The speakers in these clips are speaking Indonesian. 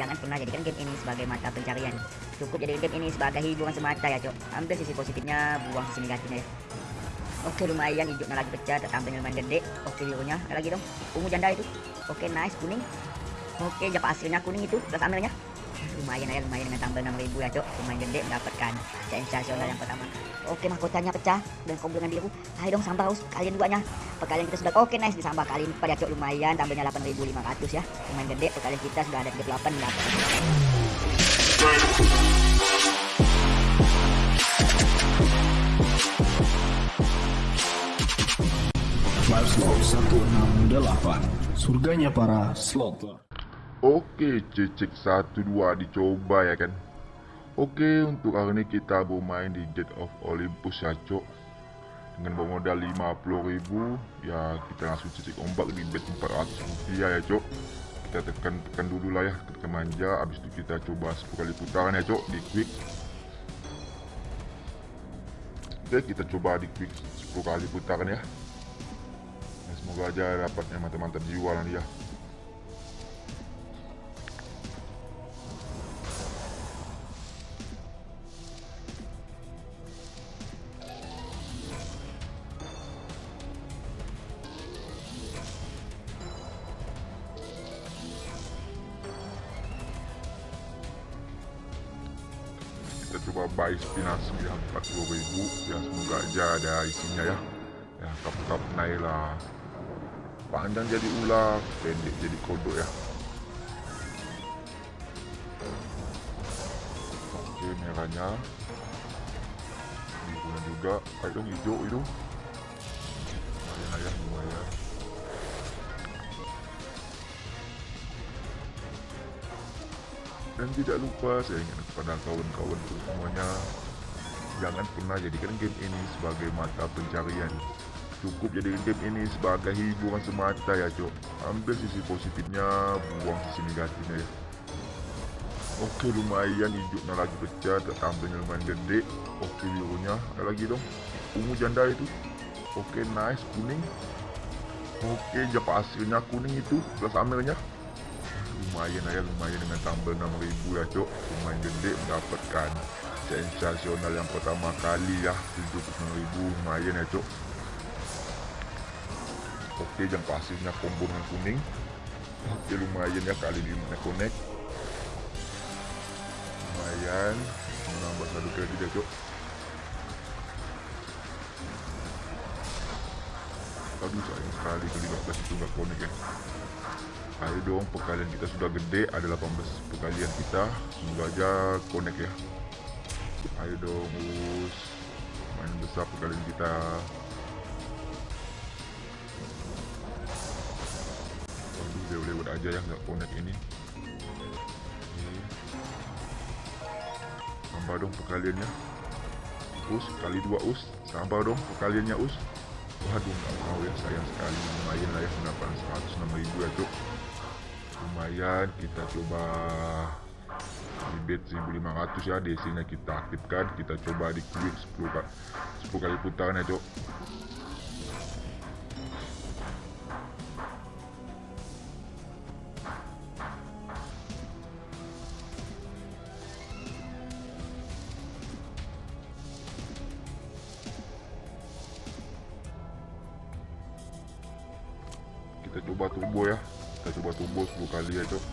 jangan pernah jadikan game ini sebagai mata pencarian. Cukup jadikan game ini sebagai hiburan semata ya cok. Ambil sisi positifnya buang sisi negatifnya ya. Oke lumayan. Hijaunya lagi pecah tampilnya lumayan gede. Oke birunya lagi dong. Ungu janda itu. Oke nice. Kuning. Oke japa hasilnya kuning itu. Plus ambilnya lumayan ya lumayan dengan tambah 6000 ya cok lumayan gede mendapatkan sensasional yang pertama. Oke mahkotanya pecah dan dengan biru ayo dong sambal us. Kalian duanya perkalian kita sudah oke nice disambah kali empat ya cok lumayan tambahnya 8500 ya. Lumayan gede perkalian kita sudah ada 38 Slot 168 Surganya para slotter Oke, cecek 12 dicoba ya kan. Oke, untuk kali ini kita bermain di Gate of Olympus ya, Cok. Dengan bermodal 50.000, ya kita langsung cecek ombak di bet 400 rupiah ya, Cok. Kita tekan-tekan dulu lah ya, tekan manja, habis itu kita coba 10 kali putaran ya, Cok, di quick. Oke, kita coba di quick 10 kali putaran ya. Nah, semoga aja dapatnya mantap-mantap jiwa nanti ya. Coba buy spinach 40 ribu. Ya semoga aja ada isinya ya. Ya kap kap naik lah. Panjang jadi ular pendek jadi kodok ya. Oke merahnya. Birunya juga. Ayo hijau itu. Lumayan ya lumayan dan tidak lupa saya ingin kepada kawan-kawanku semuanya jangan pernah jadikan game ini sebagai mata pencarian. Cukup jadikan game ini sebagai hiburan semata ya cok ambil sisi positifnya buang sisi negatifnya ya. Oke lumayan hijaunya lagi pecah tampilnya lumayan gede. Oke birunya ada lagi dong. Ungu janda itu. Oke nice kuning. Oke japa hasilnya kuning itu plus amilnya lumayan ya lumayan dengan tambah 6000 ya cok lumayan gede mendapatkan sensasional yang pertama kali ya 79000 lumayan ya cok oke jam pasirnya combo dengan kuning. Oke lumayan ya kali ini mana connect. Lumayan menambah satu kredit ya cok aduh sayang sekali ke 15 itu nggak connect ya ayo dong perkalian kita sudah gede ada 18 perkalian kita. Semoga aja connect ya. Ayo dong us. Main besar perkalian kita. Waduh lewat-lewat aja ya nggak connect ini. Tambah dong perkaliannya us kali dua us. Tambah dong perkaliannya us. Waduh nggak mau ya sayang sekali. Lumayan lah ya pendapatan 106 ribu ya cuk lumayan kita coba di bet 1500 ya DC nya kita aktifkan kita coba di quick 10 kali 10 kali putaran ya cok. Kita coba turbo ya kita coba turbo 10 kali ya cok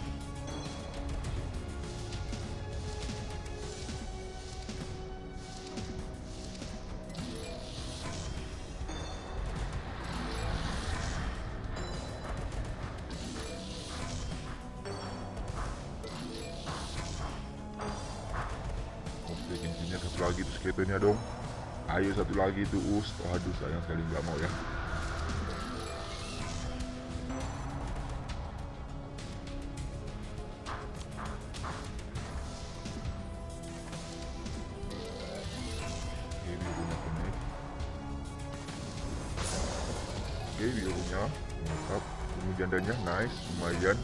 Oke, satu lagi tuh skaternya dong. Ayo satu lagi tuh us. Waduh, sayang sekali nggak mau ya. Jandanya nice, lumayan.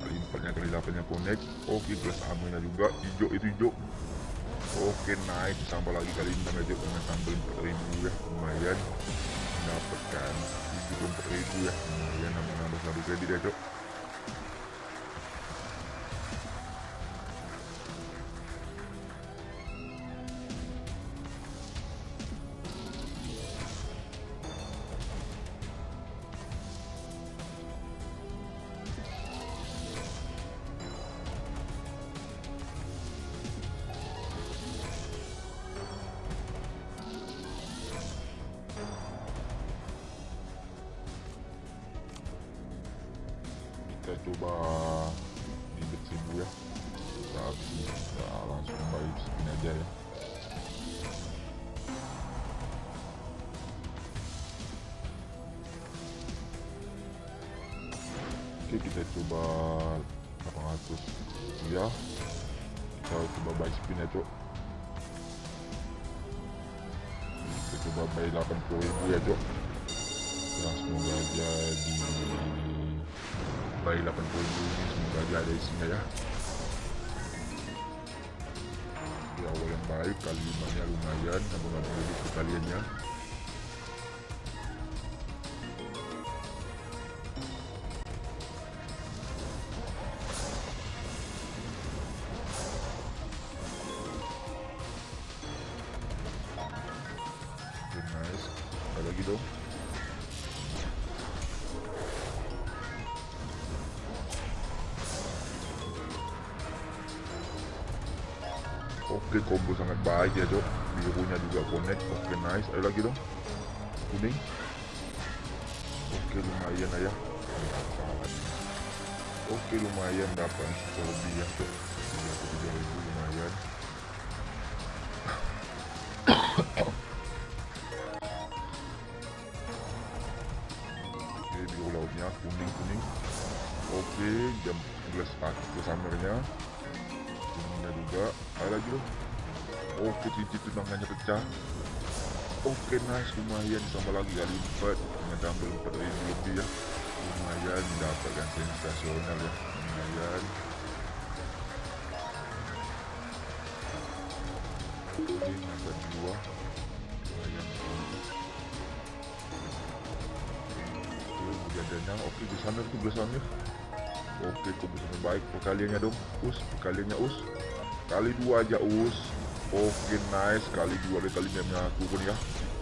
Kali empatnya kali delapannya connect. Oke, plus amonya juga. Hijau itu hijau. Oke naik tambah lagi kali ini aja dengan tambah 4000 ya lumayan mendapatkan 74.000 ya lumayan nambah nambah satu kredit ya cok coba ribet seribu ya. Tapi ya, langsung baik spin aja ya. Oke kita coba 800 ya. Kita coba buy spin ya cok. Kita coba buy 80 ribu ya cok. Ya semoga aja di buy 80 ribu ini semoga aja ada isinya ya di awal yang baik kali limanya lumayan nabung-nabung dulu sekaliannya Oke, nice. Ada dong. Oke, combo sangat baik ya, Cok. Birunya juga connect. Oke, nice. Ada lagi dong. Kuning. Oke, lumayan lah ya. Oke, lumayan dapat lebih ya, Cok. 33.000 lumayan. Oke, biru lautnya kuning-kuning. Oke, jam 11 pagi samernya. Kuningnya juga. Ada loh. Oke, cincin tunangannya pecah. Oke, nice. Lumayan. Sama lagi kali lipat. Dengan dumbbell 4 ribu lebih ya. Lumayan mendapatkan sensasional ya. Lumayan. Oke, mantap dua. Lumayan. Oke, jadanya. Oke, di sana tuh belasannya. Oke, kebetulan baik perkaliannya dong. Us, perkaliannya us. Kali dua aja us. Oke, nice. Kali dua dari kalinya aku pun ya.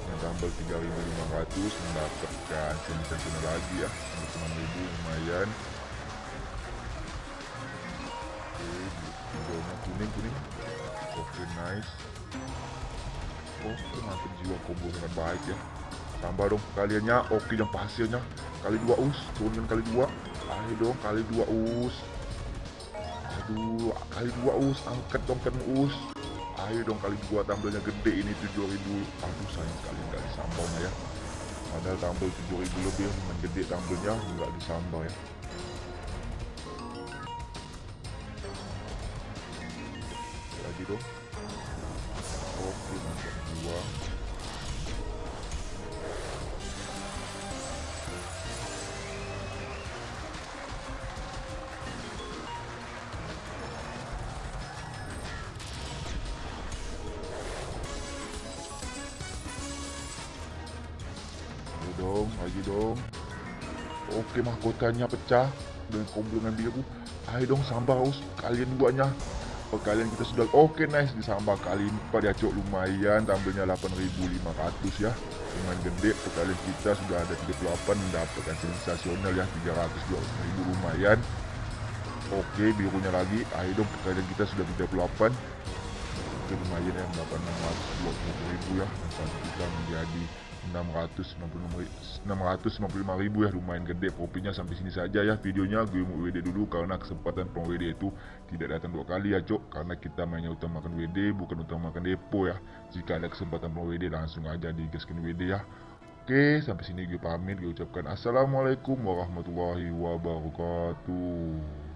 Yang tambah 3500 mendapatkan sensasional lagi ya. 6000 lumayan. Oke, kuning kuning. Oke, nice. Oke, mantap jiwa combo sangat baik ya. Tambah dong kaliannya. Oke, yang hasilnya kali dua us. Turunkan kali dua. Ayo dong kali dua us. Aduh, kali dua us. Angkat dong kan us. Ayo dong kali dua tambelnya gede ini 7000 Aduh sayang sekali nggak disambaunya ya. Padahal tambel 7000 lebih lumayan gede tambelnya nggak disambau ya. Lagi dong. Dong, lagi dong. Oke, mahkotanya pecah. Dengan komblongan biru. Ayo dong, sambal us. Kalian duanya. Kalian kita sudah oke nice. Disambal kali ini pada cok lumayan. Tampilnya 8500 ya. Lumayan gede. Kalian kita sudah ada 38 mendapatkan sensasional ya. 300 ribu lumayan. Oke birunya lagi. Ayo dong kalian kita sudah 38 oke lumayan ya. Mendapat 620 ribu ya. Dan kita menjadi 696 655 ribu ya lumayan gede. Profitnya sampai sini saja ya videonya. Gue mau WD dulu karena kesempatan prom WD itu tidak datang dua kali ya cok. Karena kita mainnya utamakan WD bukan utamakan depo ya. Jika ada kesempatan prom WD langsung aja digaskan WD ya. Oke sampai sini gue pamit gue ucapkan assalamualaikum warahmatullahi wabarakatuh